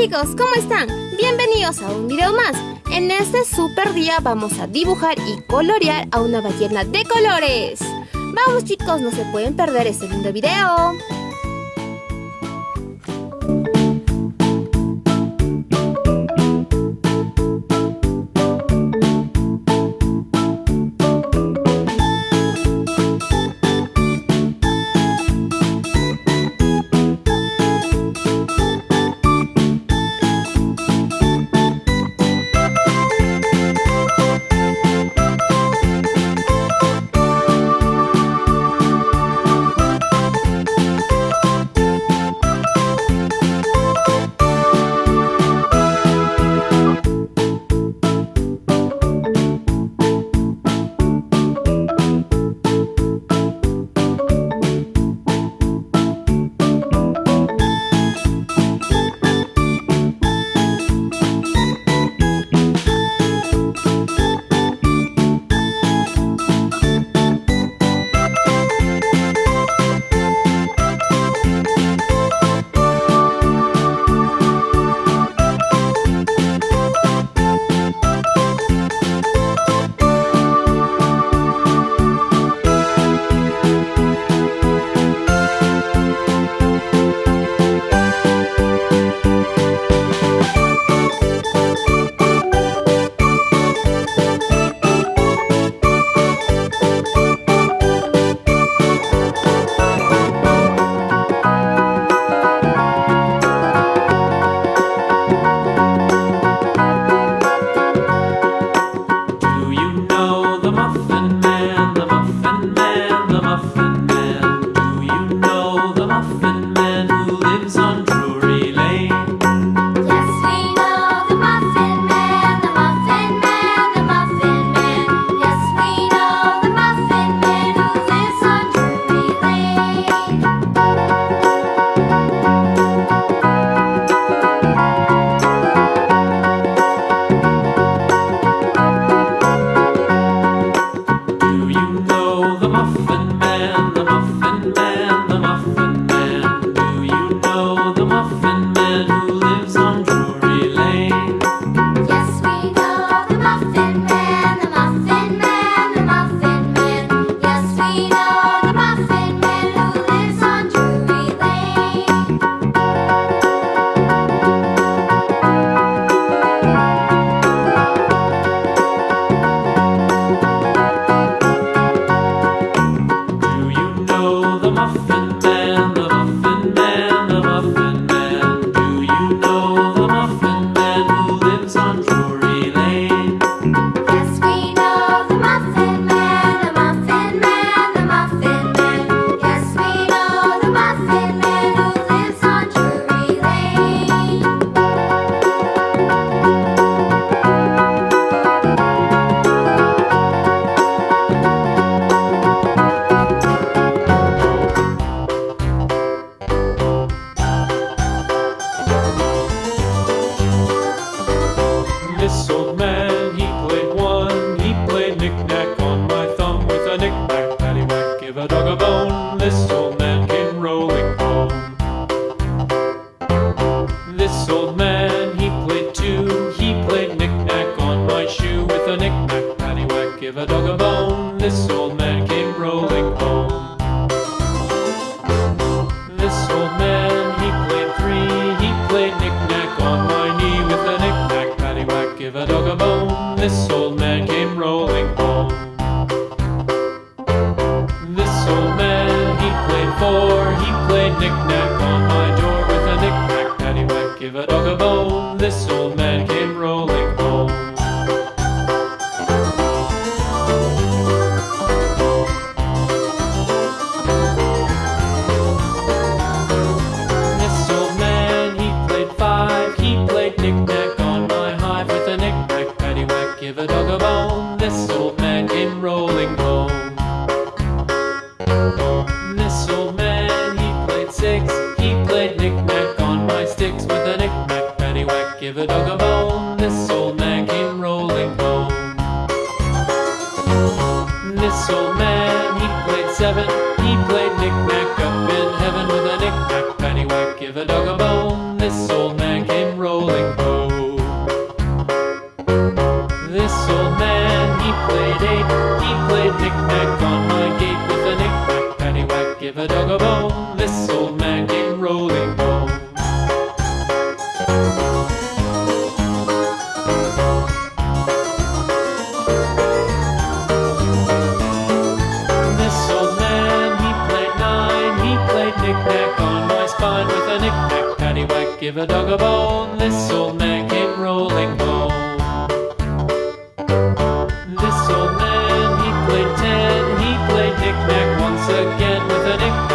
chicos, ¿cómo están? Bienvenidos a un video más. En este super día vamos a dibujar y colorear a una ballena de colores. Vamos chicos, no se pueden perder este lindo video. Give a dog a bone, this old man came rolling home. This old man, he played three, he played knick-knack on my knee with a knick-knack, paddywhack, give a dog a bone, this old man came rolling home. This old man, he played four, he played knick-knack on my door with a knick-knack, paddywhack, give a dog a bone, this old Give a dog a bone. This old man came rolling home. This old man, he played seven. He played knick-knack up in heaven with a knick-knack paddywhack. Give a dog a bone. This old man came rolling home. This old man, he played eight. He played knick-knack on my gate with a knick-knack paddywhack. Give a dog a bone. Give a dog a bone. This old man came rolling home. This old man, he played ten. He played knick-knack once again with a knick-knack,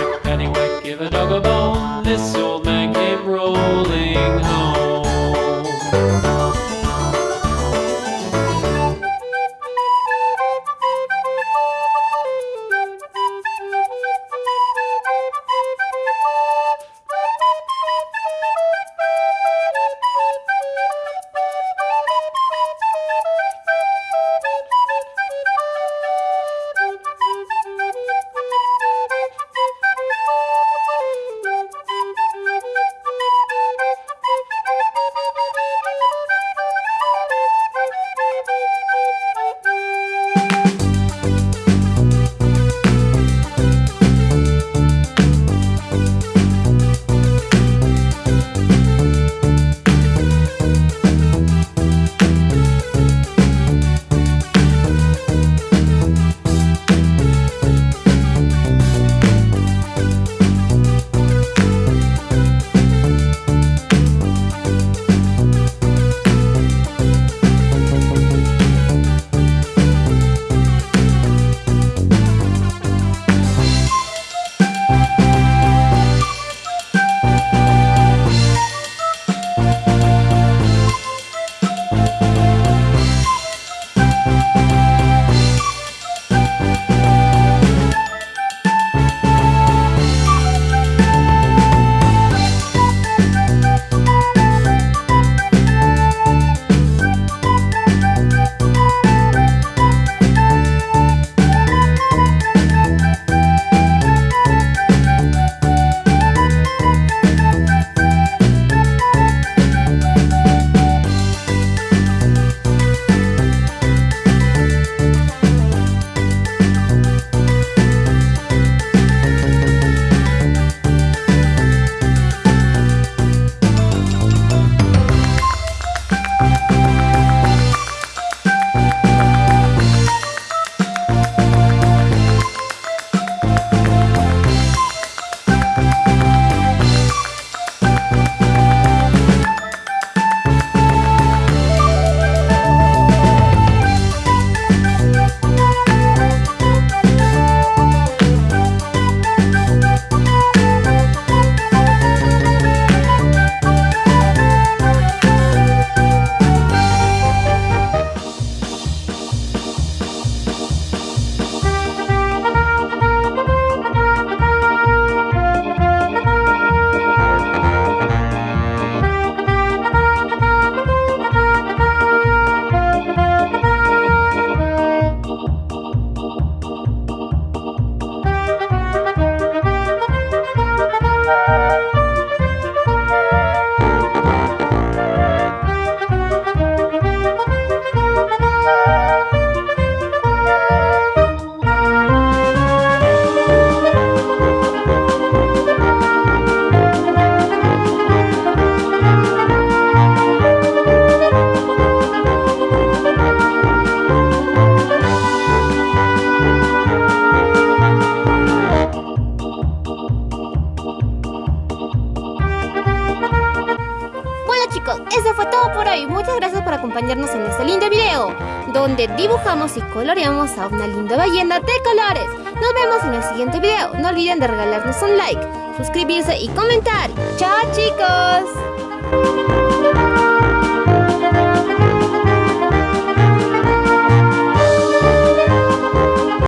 donde dibujamos y coloreamos a una linda ballena de colores. Nos vemos en el siguiente video. No olviden de regalarnos un like, suscribirse y comentar. ¡Chao chicos!